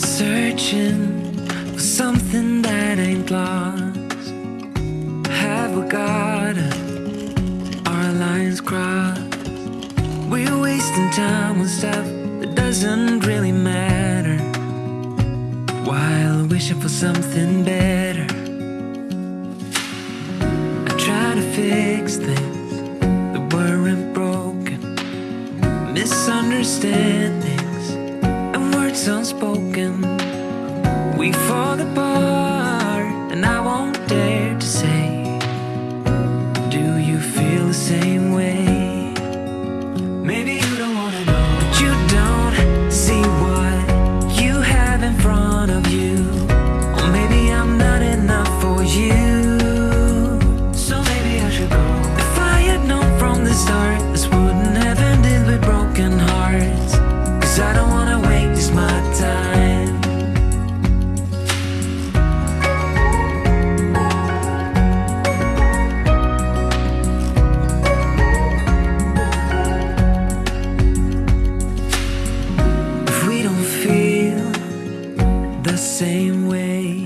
Searching for something that ain't lost. Have we got it? Our lines crossed. We're wasting time on stuff that doesn't really matter. While wishing for something better. I try to fix things that weren't broken. Misunderstanding unspoken. We fall apart the same way.